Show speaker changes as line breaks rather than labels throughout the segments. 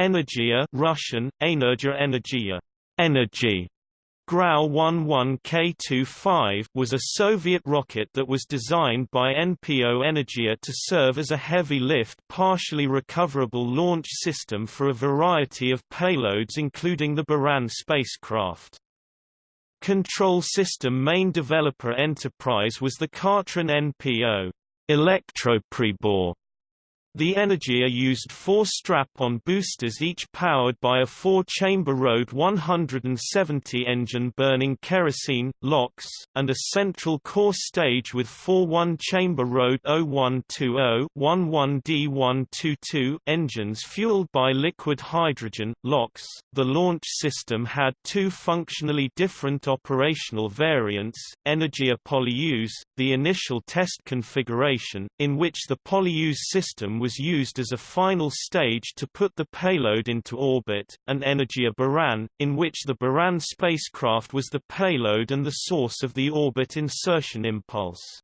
Energia Russian, Energia Energia, energy, Grau 11K25 was a Soviet rocket that was designed by NPO Energia to serve as a heavy-lift partially recoverable launch system for a variety of payloads including the Buran spacecraft. Control system main developer enterprise was the Khartron NPO Elektropribor the Energia used four strap-on boosters each powered by a four-chamber Rode 170 engine burning kerosene, LOX, and a central core stage with four one-chamber Rode 0120-11D122 engines fueled by liquid hydrogen, LOX. The launch system had two functionally different operational variants, Energia Polyus, the initial test configuration, in which the Polyus system was used as a final stage to put the payload into orbit, and Energia Buran, in which the Buran spacecraft was the payload and the source of the orbit insertion impulse.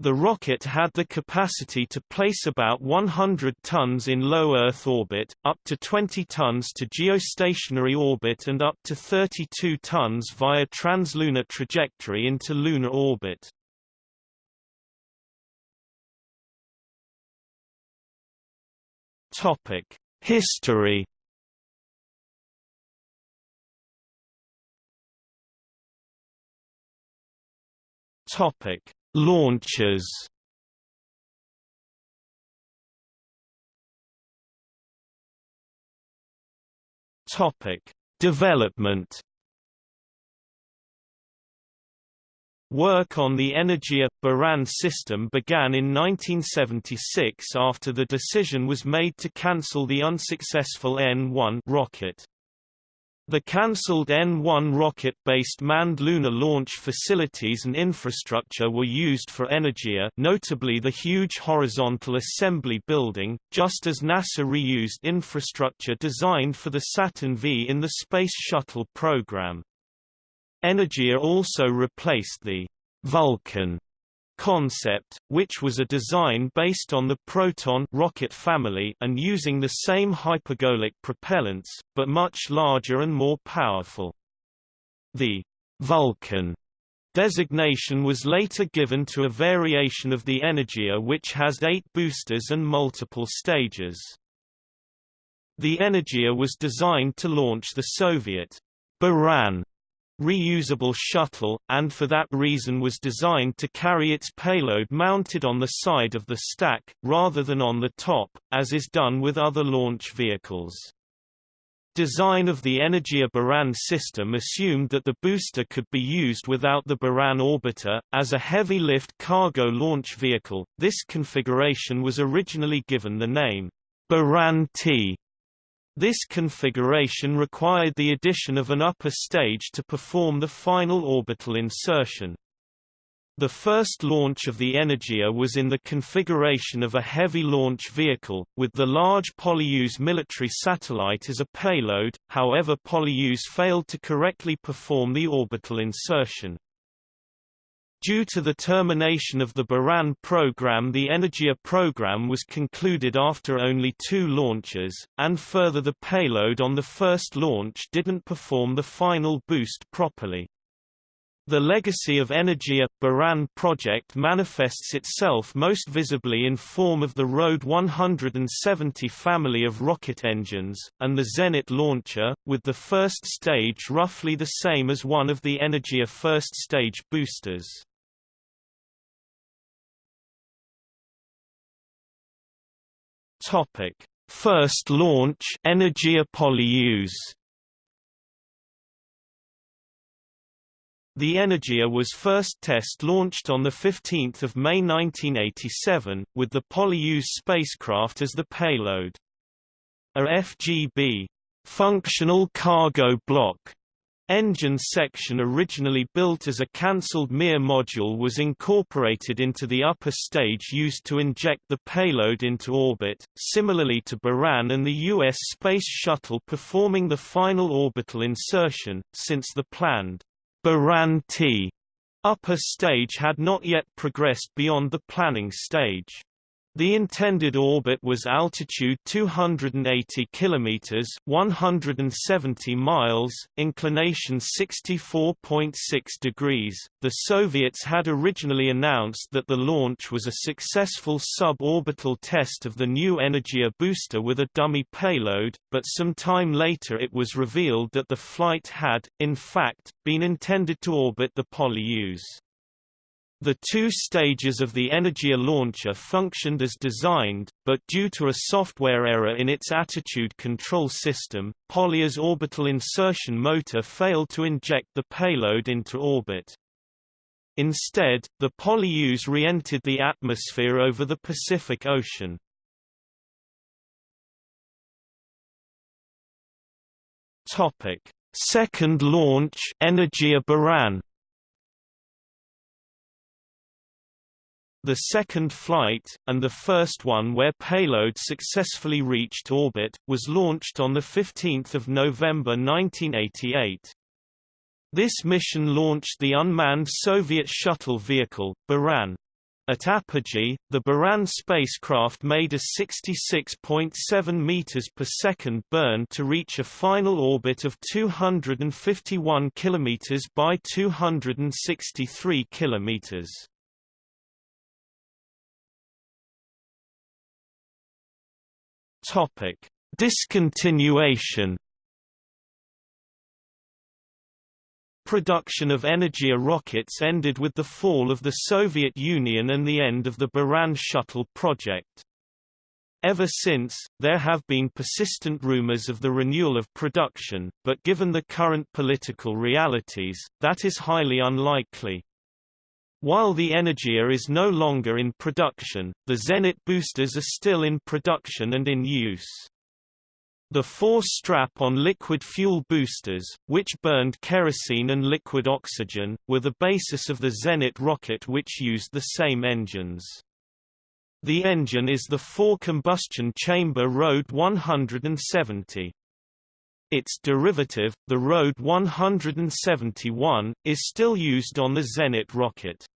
The rocket had the capacity to place about 100 tons in low Earth orbit, up to 20 tons to geostationary orbit and up to 32 tons via translunar trajectory into lunar orbit. History. Topic: Launches. Topic: Development. Work on the Energia Buran system began in 1976 after the decision was made to cancel the unsuccessful N-1 rocket. The cancelled N-1 rocket-based manned lunar launch facilities and infrastructure were used for Energia notably the huge horizontal assembly building, just as NASA reused infrastructure designed for the Saturn V in the Space Shuttle program. Energia also replaced the Vulcan concept, which was a design based on the Proton rocket family and using the same hypergolic propellants, but much larger and more powerful. The Vulcan designation was later given to a variation of the Energia which has eight boosters and multiple stages. The Energia was designed to launch the Soviet Buran reusable shuttle, and for that reason was designed to carry its payload mounted on the side of the stack, rather than on the top, as is done with other launch vehicles. Design of the Energia Buran system assumed that the booster could be used without the Buran orbiter. As a heavy lift cargo launch vehicle, this configuration was originally given the name Buran T this configuration required the addition of an upper stage to perform the final orbital insertion. The first launch of the Energia was in the configuration of a heavy launch vehicle, with the large Polyus military satellite as a payload, however Polyus failed to correctly perform the orbital insertion. Due to the termination of the Buran program the Energia program was concluded after only two launches, and further the payload on the first launch didn't perform the final boost properly. The legacy of Energia Buran project manifests itself most visibly in form of the Rode 170 family of rocket engines, and the Zenit launcher, with the first stage roughly the same as one of the Energia first stage boosters. Topic: First launch Energia Polyus. The Energia was first test launched on 15 May 1987, with the Polyus spacecraft as the payload. A FGB functional cargo block Engine section originally built as a cancelled Mir module was incorporated into the upper stage used to inject the payload into orbit, similarly to Buran and the U.S. Space Shuttle performing the final orbital insertion, since the planned Buran-T upper stage had not yet progressed beyond the planning stage. The intended orbit was altitude 280 kilometers, 170 miles, inclination 64.6 degrees. The Soviets had originally announced that the launch was a successful suborbital test of the new Energia booster with a dummy payload, but some time later it was revealed that the flight had, in fact, been intended to orbit the Polyus. The two stages of the Energia launcher functioned as designed, but due to a software error in its attitude control system, Polyus orbital insertion motor failed to inject the payload into orbit. Instead, the Polyus re-entered the atmosphere over the Pacific Ocean. Second launch Energia Buran The second flight, and the first one where payload successfully reached orbit, was launched on 15 November 1988. This mission launched the unmanned Soviet shuttle vehicle, Buran. At apogee, the Buran spacecraft made a 66.7 meters per second burn to reach a final orbit of 251 kilometers by 263 kilometers. Topic: Discontinuation. Production of Energia rockets ended with the fall of the Soviet Union and the end of the Buran shuttle project. Ever since, there have been persistent rumors of the renewal of production, but given the current political realities, that is highly unlikely. While the Energia is no longer in production, the Zenit boosters are still in production and in use. The four strap-on liquid fuel boosters, which burned kerosene and liquid oxygen, were the basis of the Zenit rocket which used the same engines. The engine is the four-combustion chamber Rode 170. Its derivative, the Rode 171, is still used on the Zenit rocket.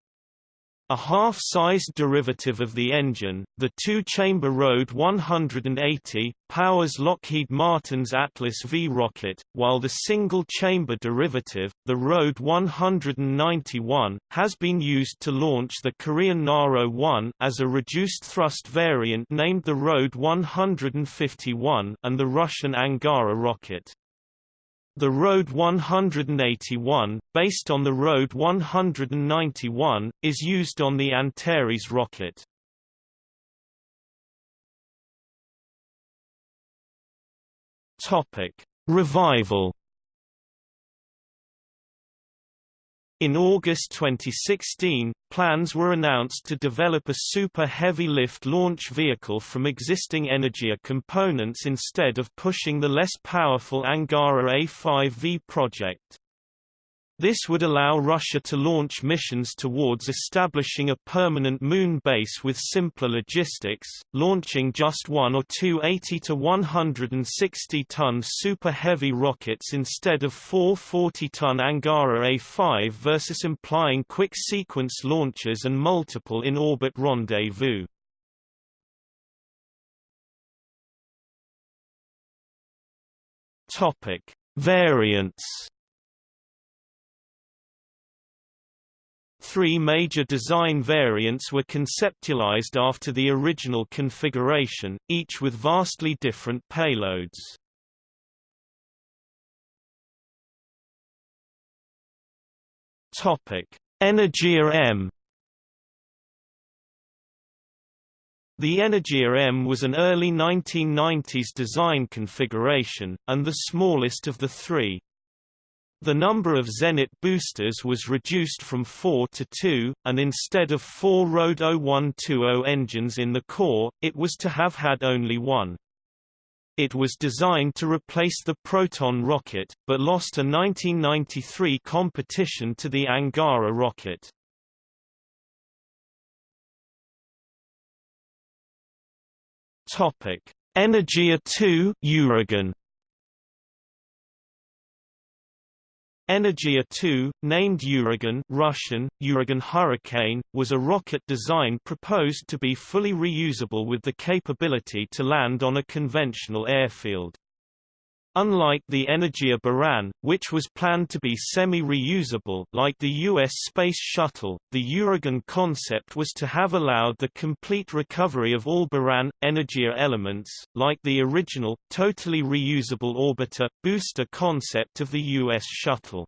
A half-sized derivative of the engine, the two-chamber Rode 180, powers Lockheed Martin's Atlas V rocket, while the single-chamber derivative, the Rode 191, has been used to launch the Korean Naro-1 as a reduced-thrust variant named the Rode 151 and the Russian Angara rocket. The Road 181, based on the Road 191, is used on the Antares rocket. Topic: Revival In August 2016, plans were announced to develop a super heavy lift launch vehicle from existing Energia components instead of pushing the less powerful Angara A5V project. This would allow Russia to launch missions towards establishing a permanent moon base with simpler logistics, launching just one or two 80 to 160-ton super heavy rockets instead of four 40-ton Angara A5 versus implying quick sequence launches and multiple in-orbit rendezvous. Topic: Variants Three major design variants were conceptualized after the original configuration, each with vastly different payloads. Topic: Energia M The Energia M was an early 1990s design configuration, and the smallest of the three. The number of Zenit boosters was reduced from 4 to 2, and instead of four Rode 0120 engines in the core, it was to have had only one. It was designed to replace the Proton rocket, but lost a 1993 competition to the Angara rocket. Energia 2 Uragan Energia 2, named Uragan Russian, Uragan Hurricane, was a rocket design proposed to be fully reusable with the capability to land on a conventional airfield. Unlike the Energia Buran, which was planned to be semi-reusable like the U.S. Space Shuttle, the Uragan concept was to have allowed the complete recovery of all Buran, Energia elements, like the original, totally reusable orbiter, booster concept of the U.S. Shuttle.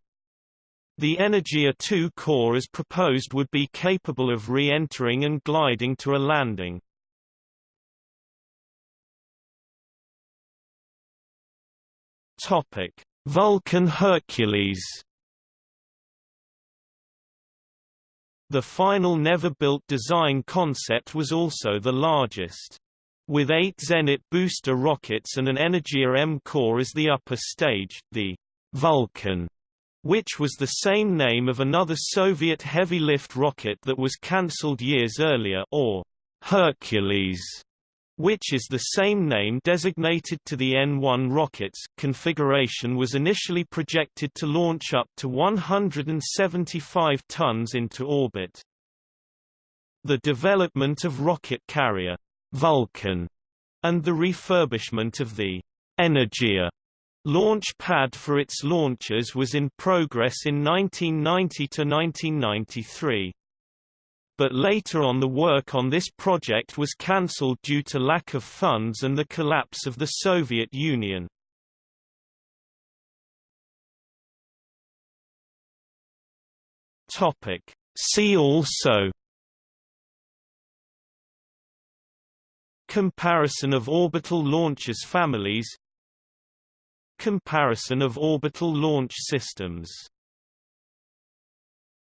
The Energia 2 core as proposed would be capable of re-entering and gliding to a landing. Topic: Vulcan Hercules. The final never-built design concept was also the largest. With eight Zenit booster rockets and an Energia M core as the upper stage, the Vulcan, which was the same name of another Soviet heavy-lift rocket that was cancelled years earlier or Hercules, which is the same name designated to the N-1 rockets configuration was initially projected to launch up to 175 tons into orbit. The development of rocket carrier Vulcan and the refurbishment of the Energia launch pad for its launchers was in progress in 1990 to 1993 but later on the work on this project was cancelled due to lack of funds and the collapse of the Soviet Union. See also Comparison of orbital launchers families Comparison of orbital launch systems